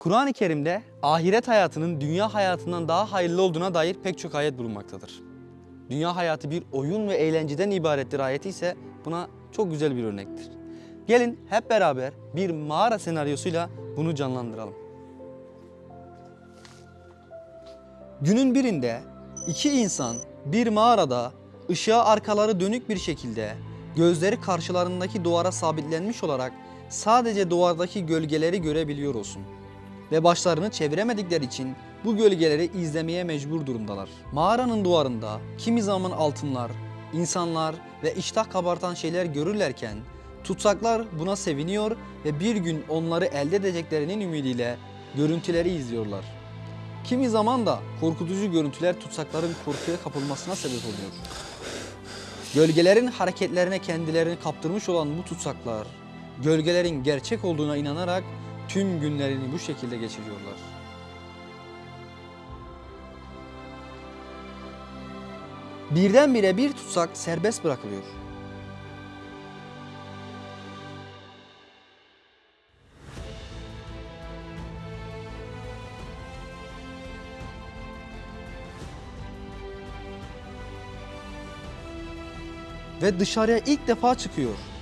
Kur'an-ı Kerim'de ahiret hayatının dünya hayatından daha hayırlı olduğuna dair pek çok ayet bulunmaktadır. Dünya hayatı bir oyun ve eğlenceden ibarettir ayeti ise buna çok güzel bir örnektir. Gelin hep beraber bir mağara senaryosuyla bunu canlandıralım. Günün birinde iki insan bir mağarada ışığa arkaları dönük bir şekilde gözleri karşılarındaki duvara sabitlenmiş olarak sadece duvardaki gölgeleri görebiliyor olsun. Ve başlarını çeviremedikleri için bu gölgeleri izlemeye mecbur durumdalar. Mağaranın duvarında kimi zaman altınlar, insanlar ve iştah kabartan şeyler görürlerken tutsaklar buna seviniyor ve bir gün onları elde edeceklerinin ümidiyle görüntüleri izliyorlar. Kimi zaman da korkutucu görüntüler tutsakların korkuya kapılmasına sebep oluyor. Gölgelerin hareketlerine kendilerini kaptırmış olan bu tutsaklar, gölgelerin gerçek olduğuna inanarak tüm günlerini bu şekilde geçiriyorlar. Birdenbire bir tutsak serbest bırakılıyor. Ve dışarıya ilk defa çıkıyor.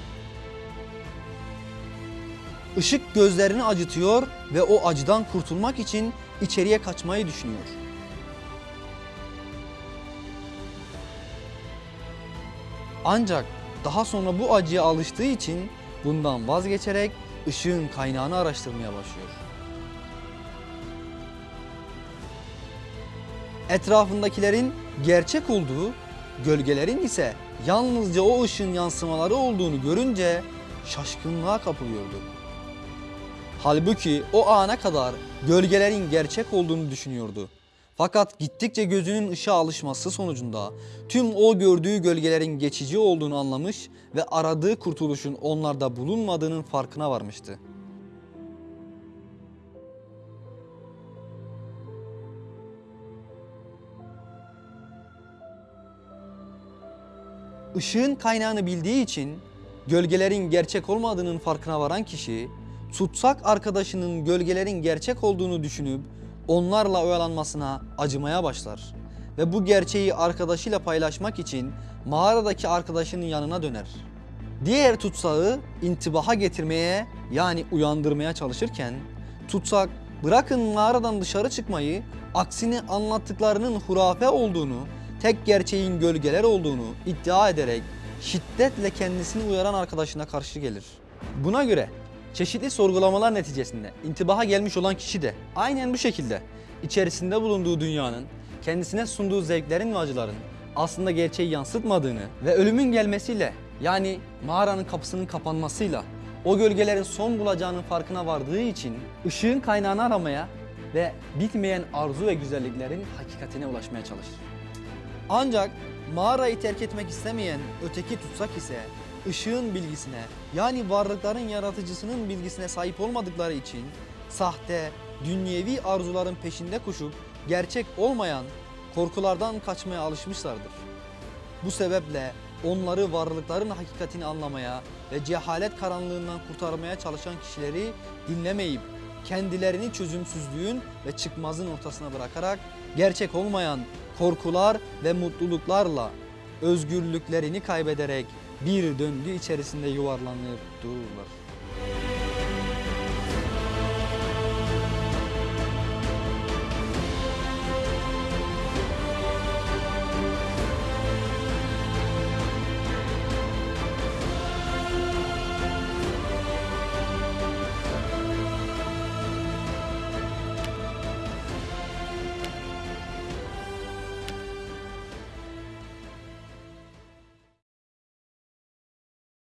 Işık gözlerini acıtıyor ve o acıdan kurtulmak için içeriye kaçmayı düşünüyor. Ancak daha sonra bu acıya alıştığı için bundan vazgeçerek ışığın kaynağını araştırmaya başlıyor. Etrafındakilerin gerçek olduğu, gölgelerin ise yalnızca o ışığın yansımaları olduğunu görünce şaşkınlığa kapılıyordu. Halbuki o ana kadar gölgelerin gerçek olduğunu düşünüyordu. Fakat gittikçe gözünün ışığa alışması sonucunda tüm o gördüğü gölgelerin geçici olduğunu anlamış ve aradığı kurtuluşun onlarda bulunmadığının farkına varmıştı. Işığın kaynağını bildiği için gölgelerin gerçek olmadığının farkına varan kişi tutsak arkadaşının gölgelerin gerçek olduğunu düşünüp onlarla oyalanmasına acımaya başlar. Ve bu gerçeği arkadaşıyla paylaşmak için mağaradaki arkadaşının yanına döner. Diğer tutsağı intibaha getirmeye yani uyandırmaya çalışırken tutsak bırakın mağaradan dışarı çıkmayı aksine anlattıklarının hurafe olduğunu, tek gerçeğin gölgeler olduğunu iddia ederek şiddetle kendisini uyaran arkadaşına karşı gelir. Buna göre Çeşitli sorgulamalar neticesinde intibaha gelmiş olan kişi de aynen bu şekilde içerisinde bulunduğu dünyanın kendisine sunduğu zevklerin ve acıların aslında gerçeği yansıtmadığını ve ölümün gelmesiyle yani mağaranın kapısının kapanmasıyla o gölgelerin son bulacağının farkına vardığı için ışığın kaynağını aramaya ve bitmeyen arzu ve güzelliklerin hakikatine ulaşmaya çalışır. Ancak mağarayı terk etmek istemeyen öteki tutsak ise ışığın bilgisine yani varlıkların yaratıcısının bilgisine sahip olmadıkları için sahte, dünyevi arzuların peşinde koşup gerçek olmayan korkulardan kaçmaya alışmışlardır. Bu sebeple onları varlıkların hakikatini anlamaya ve cehalet karanlığından kurtarmaya çalışan kişileri dinlemeyip kendilerini çözümsüzlüğün ve çıkmazın ortasına bırakarak gerçek olmayan korkular ve mutluluklarla özgürlüklerini kaybederek bir döngü içerisinde yuvarlanıp dururlar.